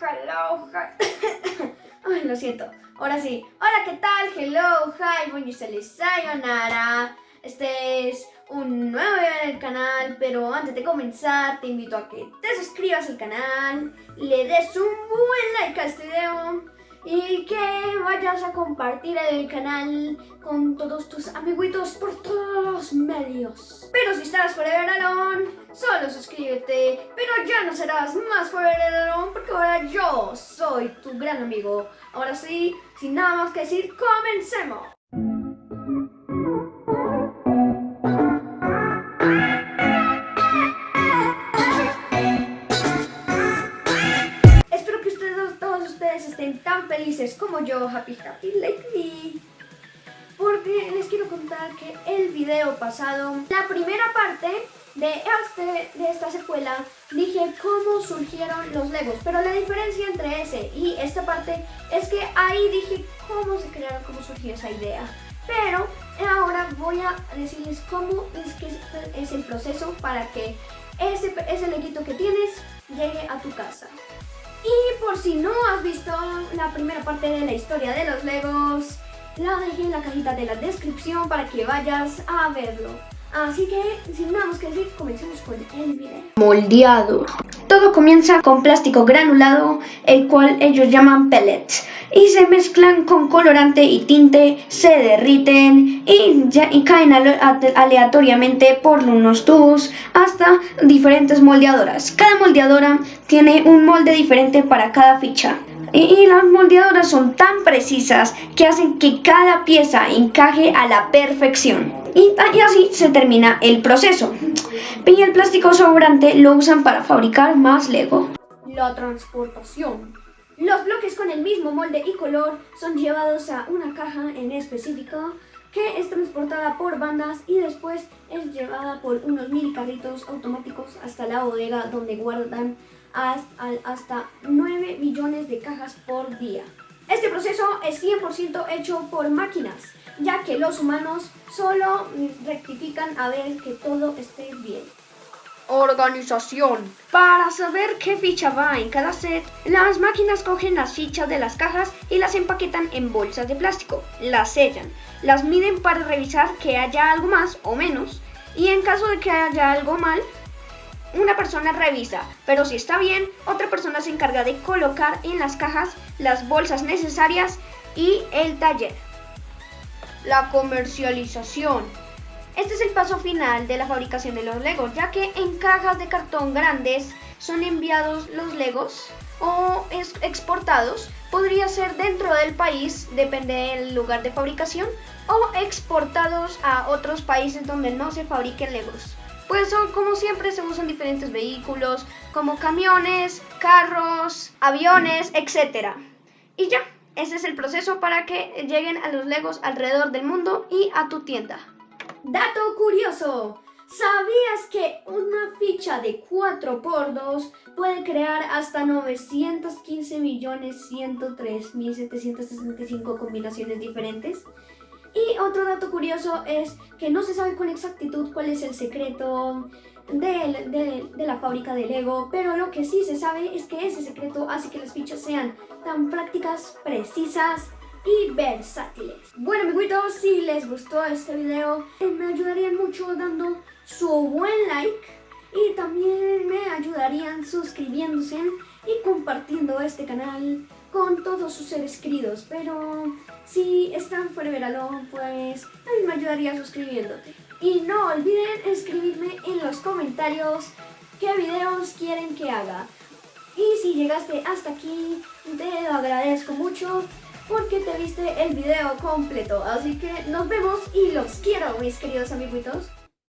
hello, hi. Ay, lo siento. Ahora sí. Hola, ¿qué tal? Hello, hi, bonjour, sayonara. Este es un nuevo video en el canal, pero antes de comenzar te invito a que te suscribas al canal, le des un buen like a este video y que vayas a compartir el canal con todos tus amiguitos por todos los medios. Pero si estás Forever Alone, solo suscríbete, pero ya no serás más Forever Alone porque ahora yo soy tu gran amigo. Ahora sí, sin nada más que decir, comencemos. Como yo, happy happy like me. Porque les quiero contar que el video pasado, la primera parte de, este, de esta secuela, dije cómo surgieron los Legos. Pero la diferencia entre ese y esta parte es que ahí dije cómo se crearon, cómo surgió esa idea. Pero ahora voy a decirles cómo es que es el proceso para que ese, ese leguito que tienes llegue a tu casa. Por si no has visto la primera parte de la historia de los Legos, la dejé en la cajita de la descripción para que vayas a verlo. Así que, sin nada más que decir, comencemos con el video. Moldeado. Todo comienza con plástico granulado, el cual ellos llaman pellets, y se mezclan con colorante y tinte, se derriten y, y caen aleatoriamente por unos tubos hasta diferentes moldeadoras. Cada moldeadora tiene un molde diferente para cada ficha. Y, las moldeadoras son tan precisas que hacen que cada pieza encaje a la perfección. Y, y, así se termina el proceso. Y el plástico sobrante lo usan para fabricar más Lego. La transportación. Los bloques con el mismo molde y color son llevados a una caja en específico que es transportada por bandas y después es llevada por unos mini carritos automáticos hasta la bodega donde guardan hasta 9 millones de cajas por día. Este proceso es 100% hecho por máquinas, ya que los humanos solo rectifican a ver que todo esté bien. Organización. Para saber qué ficha va en cada set, las máquinas cogen las fichas de las cajas y las empaquetan en bolsas de plástico, las sellan, las miden para revisar que haya algo más o menos, y en caso de que haya algo mal, una persona revisa, pero si está bien, otra persona se encarga de colocar en las cajas las bolsas necesarias y el taller. La comercialización. Este es el paso final de la fabricación de los Legos, ya que en cajas de cartón grandes son enviados los Legos o exportados. Podría ser dentro del país, depende del lugar de fabricación, o exportados a otros países donde no se fabriquen Legos. Pues son como siempre se usan diferentes vehículos como camiones, carros, aviones, etc. Y ya, ese es el proceso para que lleguen a los Legos alrededor del mundo y a tu tienda. Dato curioso, ¿sabías que una ficha de 4x2 puede crear hasta 915.103.765 combinaciones diferentes? Y otro dato curioso es que no se sabe con exactitud cuál es el secreto de, la fábrica de Lego, pero lo que sí se sabe es que ese secreto hace que las fichas sean tan prácticas, precisas y versátiles. Bueno amiguitos, si les gustó este video, me ayudarían mucho dando su buen like y también me ayudarían suscribiéndose y compartiendo este canal con todos sus seres queridos, pero si están fuera de Alone, pues a mí me ayudaría suscribiéndote. Y no olviden escribirme en los comentarios qué videos quieren que haga. Y si llegaste hasta aquí, te lo agradezco mucho porque te viste el video completo. Así que nos vemos y los quiero, mis queridos amiguitos.